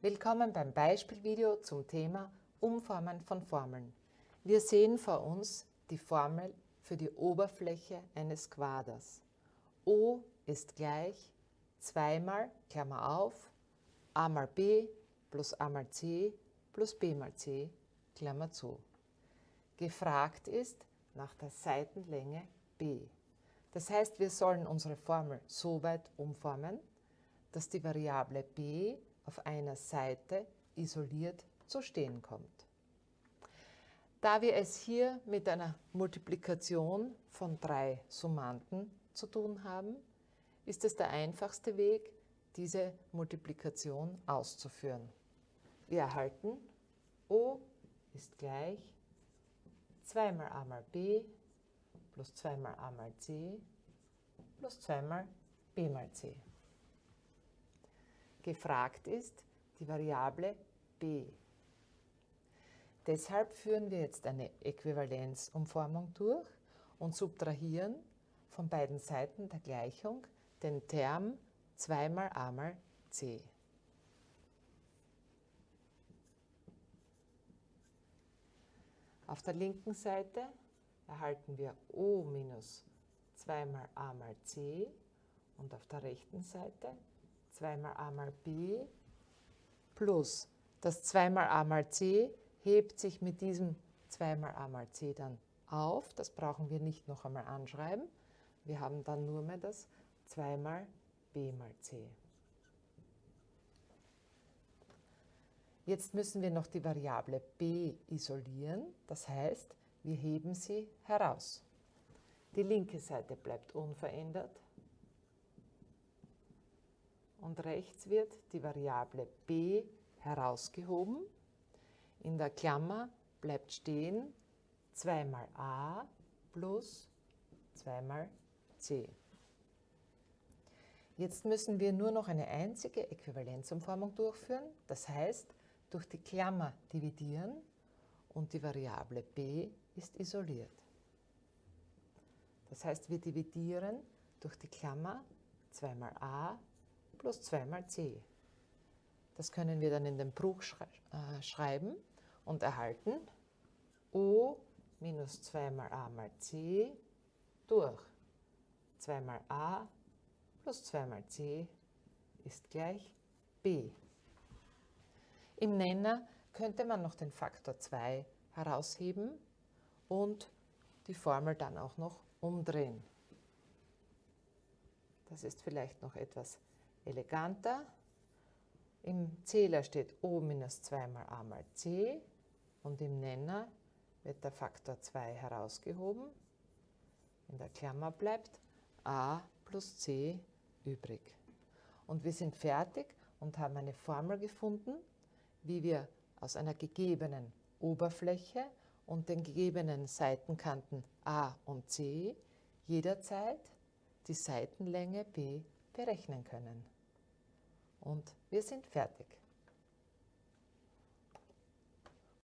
Willkommen beim Beispielvideo zum Thema Umformen von Formeln. Wir sehen vor uns die Formel für die Oberfläche eines Quaders. O ist gleich 2 mal, Klammer auf, a mal b plus a mal c plus b mal c, Klammer zu. Gefragt ist nach der Seitenlänge b. Das heißt, wir sollen unsere Formel so weit umformen, dass die Variable b auf einer Seite isoliert zu stehen kommt. Da wir es hier mit einer Multiplikation von drei Summanden zu tun haben, ist es der einfachste Weg, diese Multiplikation auszuführen. Wir erhalten O ist gleich 2 mal a mal b plus 2 mal a mal c plus 2 mal b mal c. Gefragt ist die Variable b. Deshalb führen wir jetzt eine Äquivalenzumformung durch und subtrahieren von beiden Seiten der Gleichung den Term 2 mal a mal c. Auf der linken Seite erhalten wir O minus 2 mal a mal c und auf der rechten Seite 2 mal a mal b plus das 2 mal a mal c hebt sich mit diesem 2 mal a mal c dann auf. Das brauchen wir nicht noch einmal anschreiben. Wir haben dann nur mehr das 2 mal b mal c. Jetzt müssen wir noch die Variable b isolieren. Das heißt, wir heben sie heraus. Die linke Seite bleibt unverändert und rechts wird die Variable b herausgehoben. In der Klammer bleibt stehen 2 mal a plus 2 mal c. Jetzt müssen wir nur noch eine einzige Äquivalenzumformung durchführen. Das heißt, durch die Klammer dividieren und die Variable b ist isoliert. Das heißt, wir dividieren durch die Klammer 2 mal a plus 2 mal c. Das können wir dann in den Bruch äh, schreiben und erhalten o minus 2 mal a mal c durch 2 mal a plus 2 mal c ist gleich b. Im Nenner könnte man noch den Faktor 2 herausheben und die Formel dann auch noch umdrehen. Das ist vielleicht noch etwas eleganter. Im Zähler steht O minus 2 mal a mal c und im Nenner wird der Faktor 2 herausgehoben. In der Klammer bleibt a plus c übrig. Und wir sind fertig und haben eine Formel gefunden, wie wir aus einer gegebenen Oberfläche und den gegebenen Seitenkanten A und C jederzeit die Seitenlänge B berechnen können. Und wir sind fertig.